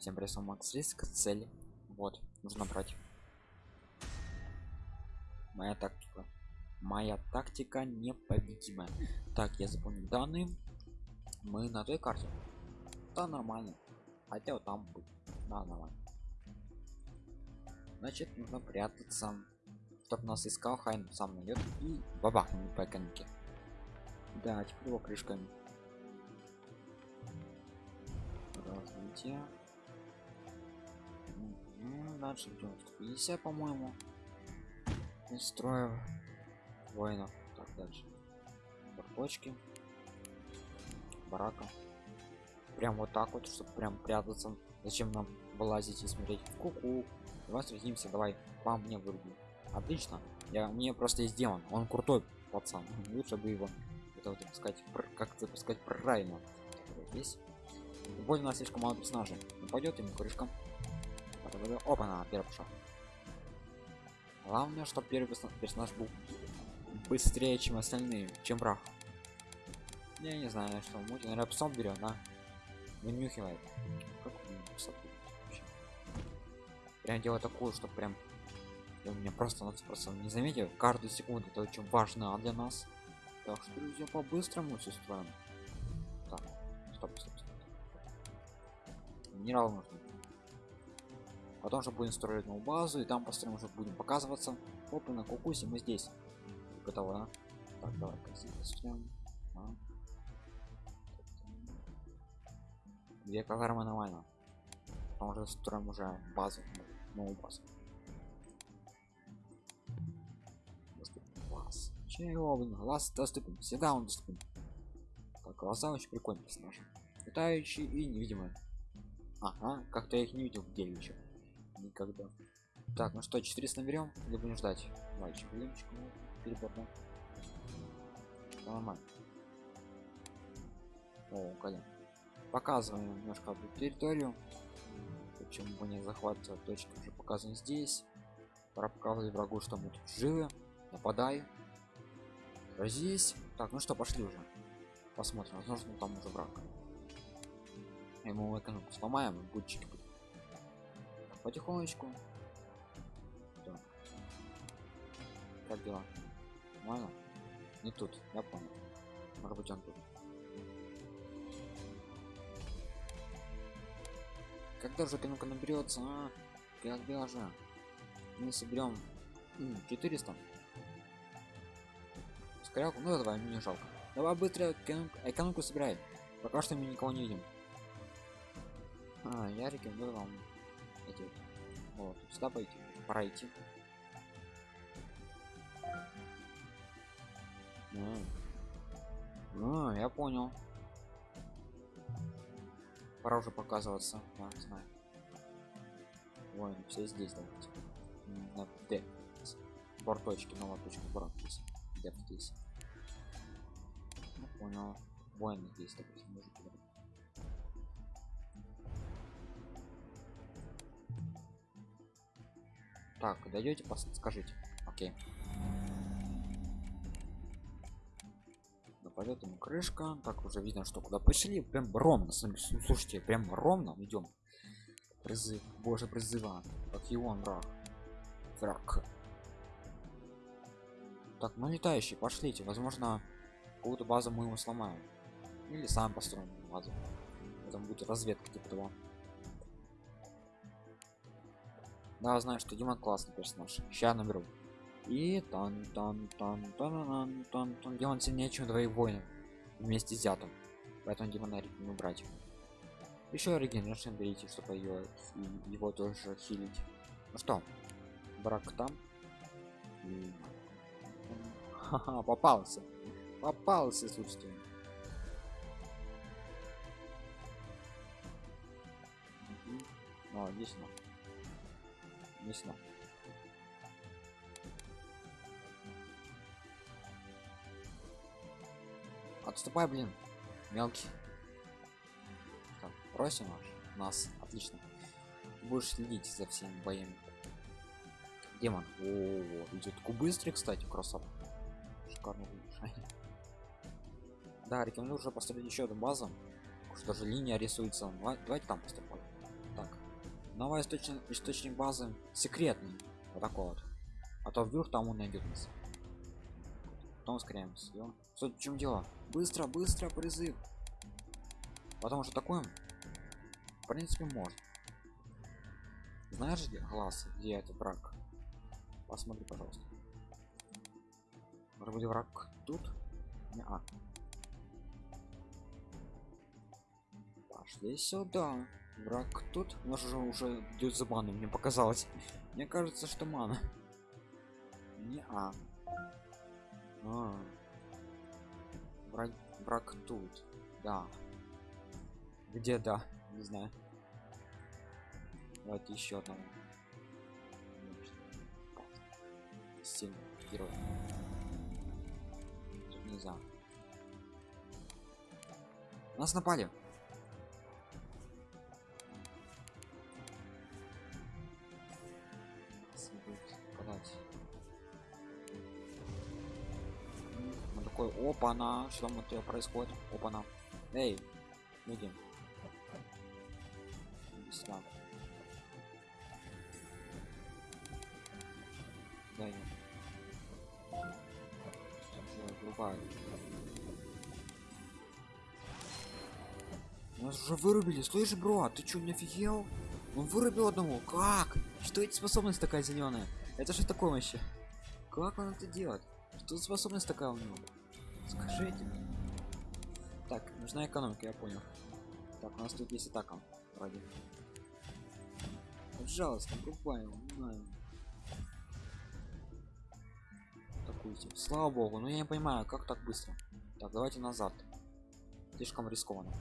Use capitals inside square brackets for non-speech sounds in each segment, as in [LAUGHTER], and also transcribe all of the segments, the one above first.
всем прессом макс риск цели. Вот нужно брать. Моя тактика. Моя тактика непобедимая. Так я запомнил данные. Мы на той карте. Да нормально. Хотя вот там будет. Да нормально. Значит нужно прятаться. Чтобы нас искал хайн сам найдет и бабах по экономике. Да теперь его крышками. Развитие дальше 50 по-моему. Строев воинов так дальше. Бочки барака. Прям вот так вот чтобы прям прятаться. Зачем нам вылазить и смотреть? Куку. Давай встретимся давай по мне выруби отлично. Я мне просто есть демон. Он крутой пацан. Лучше бы его это вот сказать как сказать правильно здесь. Больно слишком мало персонажей. Пойдет ему крышка опа на первый шаг главное чтобы первый персонаж был быстрее чем остальные чем враг я не знаю что муть наверное псом берет да? Вынюхивает. Как прям делать такую что прям у меня просто нас просто не заметил. Каждую секунду это очень важно для нас. Так что друзья по-быстрому все строим так стоп, стоп, стоп. минерал нужно потом же будем строить новую базу и там построим уже будем показываться. Опа на кукусе мы здесь. Готово да? так давай а. две казармы нормально потом уже строим уже базу новую базу. Глаз чего? Глаз доступен. Всегда он доступен. Так глаза очень прикольные персонаж. Летающий и невидимый. Ага как-то я их не видел в деле еще никогда так ну что 400 наберем или будем ждать? Мальчик блинчик перепортом нормально. О колен показываем немножко эту территорию. Почему бы не захватывать точки уже показаны здесь. Пора показывать врагу что мы тут живы. Нападай. Здесь так ну что пошли уже. Посмотрим возможно там уже враг. Ему экономику сломаем будчики потихонечку. Так. как дела? Нормально? Не тут я понял. Может быть он тут. Когда же экономика наберется а? когда же? Мы соберем 400 скоряку ну давай мне не жалко. Давай быстро экономику собирай. Пока что мы никого не видим. А я рекомендую вам вот сюда пойти пора идти а, я понял пора уже показываться да, знаю Ой, все здесь давайте на Д. Борточки, новая точка борт здесь. Д. Ну, понял. Воины здесь, допустим, может быть. Так, дойдете, скажите. Окей. Нападет ему крышка. Так, уже видно, что куда пошли. Прям ровно. Слушайте, прям ровно идем. Призыв. Боже, призыва. Как и он, враг. Враг. Так, ну летающий, пошлите. Возможно, какую-то базу мы его сломаем. Или сам построим базу. Там будет разведка типа того. Да, знаю, что Дима классный персонаж. Сейчас наберу. И тан тан тан тан тан тан тан. Димон сильнее, чем двоих воинов вместе с Зятом. Поэтому Димона рекомендую брать. Еще регенерацию берите, чтобы ее его тоже хилить. Ну что, брак там. Ха-ха, попался. Попался, слушайте. О, здесь но здесь но отступай блин мелкий. Так, просим нас отлично. Будешь следить за всеми боями демон. О, -о, -о идет быстрый кстати красава шикарно [LAUGHS] да рекомендую уже построить еще одну базу. Что же линия рисуется. Давайте там поступать новый источник, источник базы секретный. Вот такой вот. А то вдруг там он найдет нас. Потом ускоряемся Ё. Суть в чем дело? Быстро быстро призыв потому что такое в принципе может знаешь где глаз где этот враг? Посмотри пожалуйста. Может быть враг тут не -а. пошли сюда враг тут? У нас уже уже идет за ману мне показалось. Мне кажется что мана. Не а, а. Враг, враг тут. Да. Где да? Не знаю. Давайте еще одного. Семь героев. Тут нельзя. Нас напали такой, опа, на, что там это происходит? Опа, на. Эй, люди. Сюда. Да, нет. Другая. Нас уже вырубили. Слышь, бро, а ты что, не офигел? Он вырубил одного. Как? Что эти способность такая зеленая? Это что такое вообще? Как он это делает? Что за способность такая у него? Скажите. Так, нужна экономика, я понял. Так, у нас тут есть атака. Вроде. Пожалуйста, покупаем, типа. Слава богу, но я не понимаю, как так быстро. Так, давайте назад. Слишком рискованно.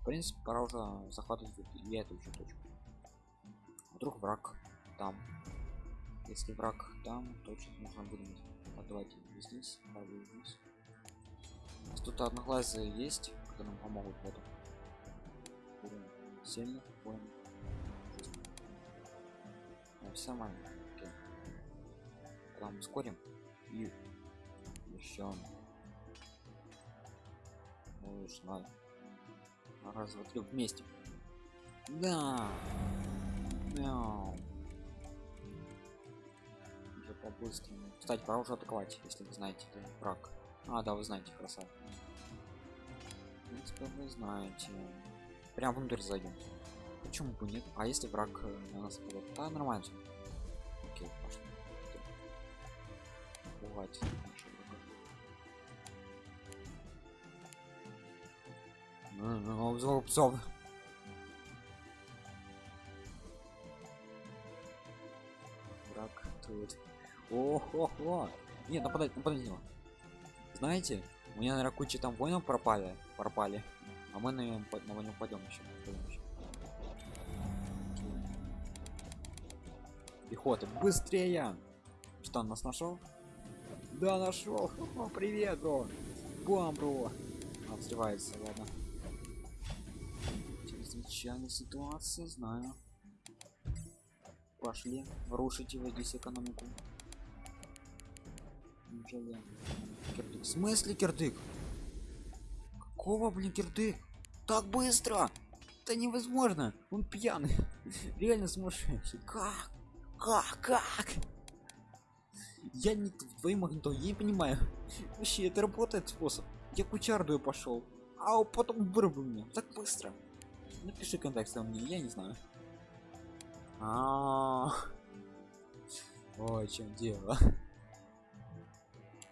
В принципе, пора уже захватывать и эту еще точку. Вдруг враг там. Если враг там, точно нужно выдумать. А давайте здесь, здесь. У нас тут одноглазые есть, которые нам помогут в этом. Сильных воинов. Ну, все нормально. Окей. Там ускорим и еще ну, знаю. Раз, два, вместе. Да. Мяу. По-быстрому. Кстати, пора уже атаковать, если вы знаете, это враг. А, да, вы знаете, красава. В принципе, вы знаете. Прям внутрь зайдем. Почему бы нет? А если враг э, на нас пойдет? Да, нормально. Окей, пошли. Бывать. Ну, псов. О-хо-хо. Нет, нападать, нападать на него. Знаете, у меня наверное куча там воинов пропали, пропали, а мы на него, на него пойдем еще. еще. Пехота, быстрее! Что он нас нашел? Да, нашел. Привет, бро. Бам, бро. Взрывается, ладно. Чрезвычайная ситуация, знаю. Пошли, рушите его здесь экономику. Неужели? Кирдык. В смысле кирдык? Какого, блин, кирдык? Так быстро! Это невозможно! Он пьяный. [LAUGHS] Реально сумасшедший. Как? Как? Как? Я не твоим магнитом, я не понимаю. Вообще, это работает способ. Я кучардую пошел. А потом вырубил меня. Так быстро. Напиши контакт мне, я не знаю. А, -а, -а. Ой, чем дело?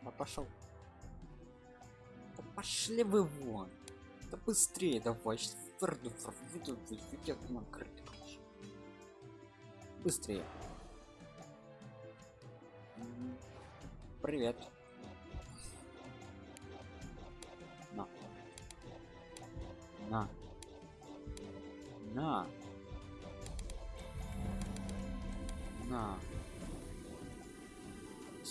Да пошел. Да пошли вы вон. Да быстрее давай. Быстрее. Привет. На. На. На. На.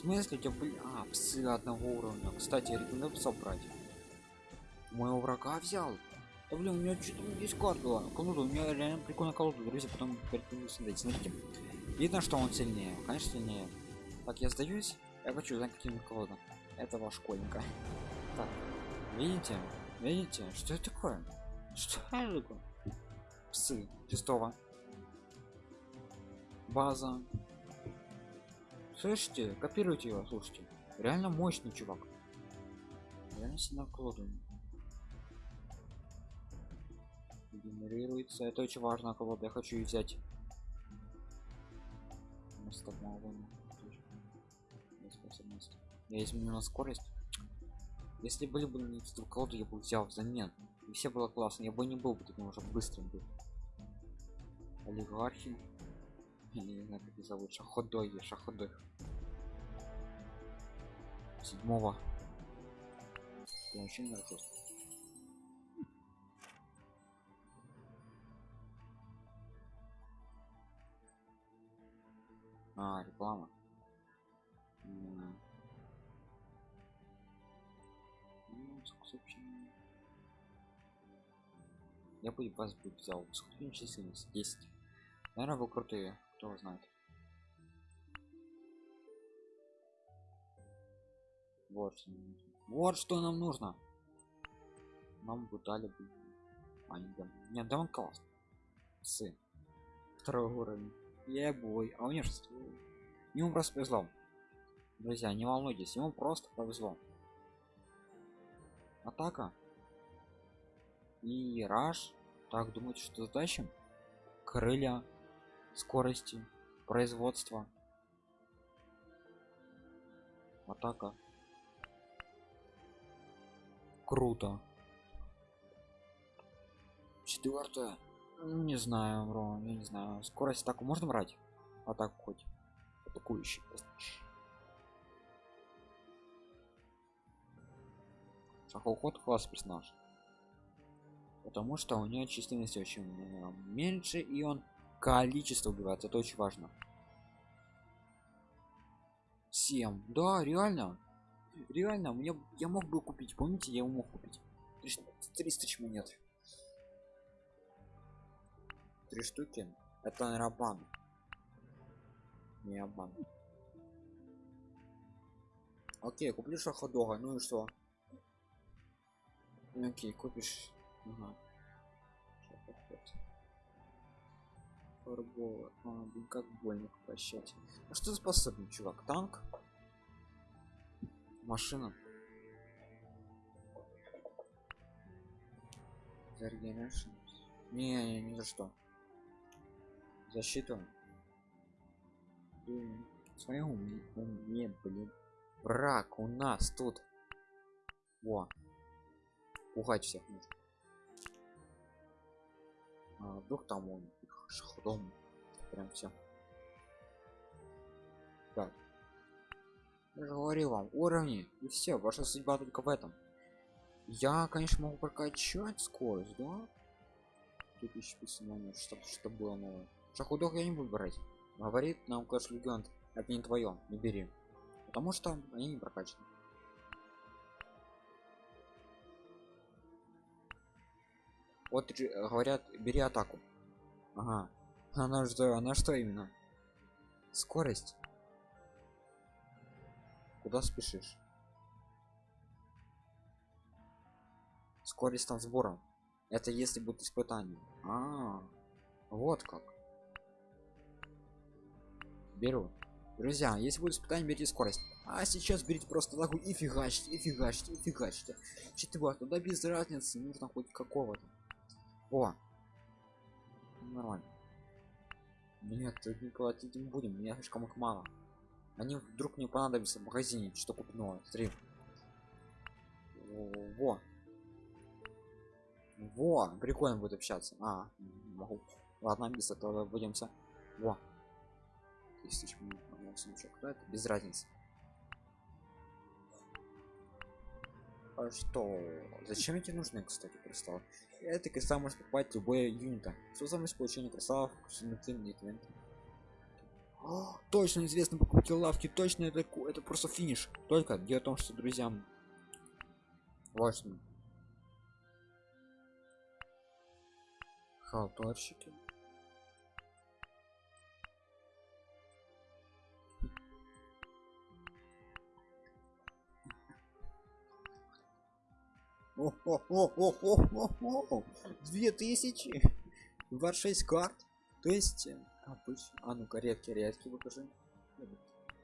Смысле, у тебя были... А, псы одного уровня. Кстати, рекомендую пса брать. Моего врага взял. Да блин, у меня что-то здесь карта. Колода, у меня реально прикольная колода, друзья, потом смотреть. Смотрите. Видно, что он сильнее. Конечно, сильнее. Так, я сдаюсь. Я хочу знать, каким колода. Этого школьника. Так, видите? Видите? Что это такое? Что это такое? псы шестого база слышите? Копируйте его слушайте. Реально мощный чувак. Реально сильно колоду генерируется. Это очень важно колода я хочу взять. Я изменю на скорость. Если были бы не колоду я бы взял взамен. И все было классно. Я бы не был бы таким уже быстрым. Был олигархи я не знаю как их зовут. Шаходой шаходой. Седьмого. Я вообще не нахожусь а реклама. Ну, я бы вас бы взял. Сколько численность 10 наверное вы крутые кто знает. Вот что нам нужно. вот что нам нужно. Нам бы дали бы а не дам нет да он класс сын. Второй уровень я бой а у него шестой ему просто повезло. Друзья не волнуйтесь ему просто повезло. Атака. И раш так думаете что затащим крылья скорости производства. Атака круто. Четвертое. Не знаю бро я не знаю. Скорость атаку можно брать? Атаку хоть? Атакующий шахоход класс персонаж. Потому что у нее численность очень э, меньше и он количество убивает это очень важно. 7 да реально. Реально мне я мог бы купить помните я мог купить? 300 монет три штуки? Это наверное обман не обман окей куплю шаходога ну и что? Окей купишь. Ага. Фарбола. А, блин, как больно прощать. А что способен, чувак? Танк? Машина? Зарегенерашн? Не, не, ни за что. Защиту. Блин, смотри, у меня, блин. Враг у нас тут. Во. Пугать всех нужно. А, вдруг там он шаходом прям все так. Я же говорил вам уровни и все ваша судьба только в этом. Я конечно могу прокачать скорость да? 2000 номер чтобы что было новое. Шахудок я не буду брать? Говорит нам класс легенд это не твое не бери. Потому что они не прокачаны. Вот говорят бери атаку ага. Она что она что именно? Скорость? Куда спешишь? Скорость там сбора это если будет испытание. А, -а, -а вот как. Беру. Друзья если будет испытание берите скорость. А сейчас берите просто лагу и фигачьте и фигачьте и фигачьте. Четвертый туда без разницы нужно хоть какого-то. О нормально. Нет не платить не будем меня слишком их мало. Они вдруг не понадобятся в магазине что купного. Смотри. Во. Во прикольно будет общаться. А могу. Ладно без этого будемся во. Тысяч это без разницы что? Зачем эти нужны кстати кристаллы? Это кристалл может покупать любое юнита что самое получение кристаллов О, точно известно покупки лавки точно это это просто финиш. Только дело в том что друзьям важно. Халтурщики Две тысячи. 26 карт. То есть, э, обычно... А ну-ка, редкий, редкий покажи.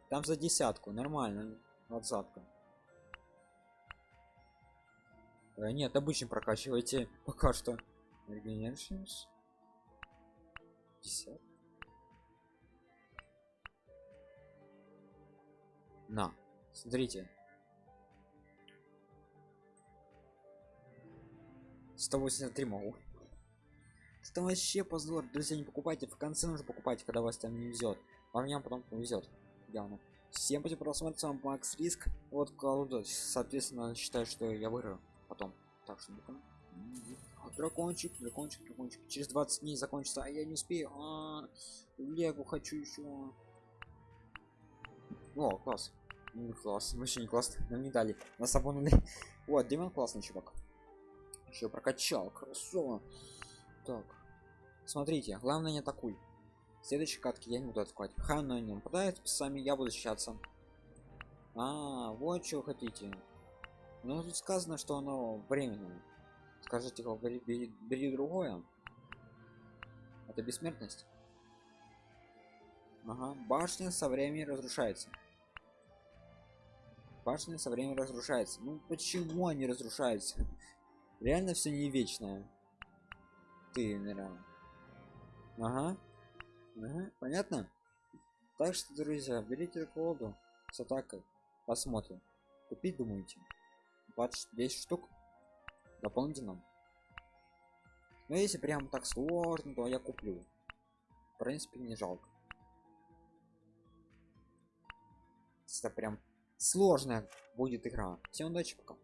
Там за десятку, нормально. Двадцатка. Э, нет, обычно прокачивайте пока что. Regenerations. 50. На, смотрите. 183 могу. Это вообще позор. Друзья, не покупайте. В конце нужно покупать, когда вас там не везет. А мне потом повезет. Явно. Всем спасибо просмотр, с вами Макс Риск. Вот колода, соответственно, считаю, что я выиграю потом. Так что дракончик, дракончик, дракончик. Через 20 дней закончится, а я не успею. А, -а, -а Легу хочу еще. О, класс. Ну, класс, вообще не класс. Нам не дали. Нас обманули. [LAUGHS] Вот, Демон классный чувак. Еще прокачал, красово. Так. Смотрите, главное не атакуй. Следующей катки я не буду атаковать. Хай на не нападает, сами я буду защищаться. А, вот что хотите. Ну тут сказано, что оно временное. Скажите, бери, бери, бери другое. Это бессмертность. Ага, башня со временем разрушается. Башня со временем разрушается. Ну почему они разрушаются? Реально все не вечное. Ты, наверное. Ага. Ага, понятно? Так что, друзья, берите колоду с атакой. Посмотрим. Купить думаете? 20 10 штук дополнительно. Но если прям так сложно, то я куплю. В принципе, не жалко. Это прям сложная будет игра. Всем удачи, пока.